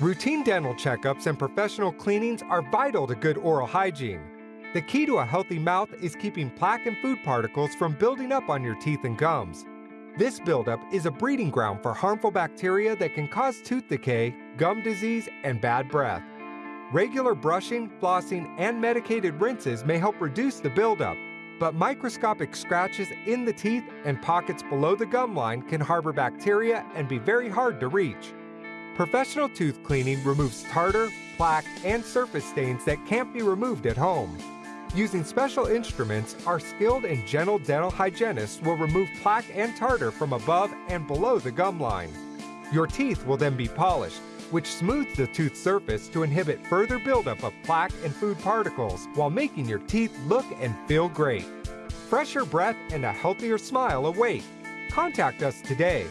Routine dental checkups and professional cleanings are vital to good oral hygiene. The key to a healthy mouth is keeping plaque and food particles from building up on your teeth and gums. This buildup is a breeding ground for harmful bacteria that can cause tooth decay, gum disease, and bad breath. Regular brushing, flossing, and medicated rinses may help reduce the buildup, but microscopic scratches in the teeth and pockets below the gum line can harbor bacteria and be very hard to reach. Professional tooth cleaning removes tartar, plaque, and surface stains that can't be removed at home. Using special instruments, our skilled and gentle dental hygienists will remove plaque and tartar from above and below the gum line. Your teeth will then be polished, which smooths the tooth surface to inhibit further buildup of plaque and food particles while making your teeth look and feel great. Fresher breath and a healthier smile await. Contact us today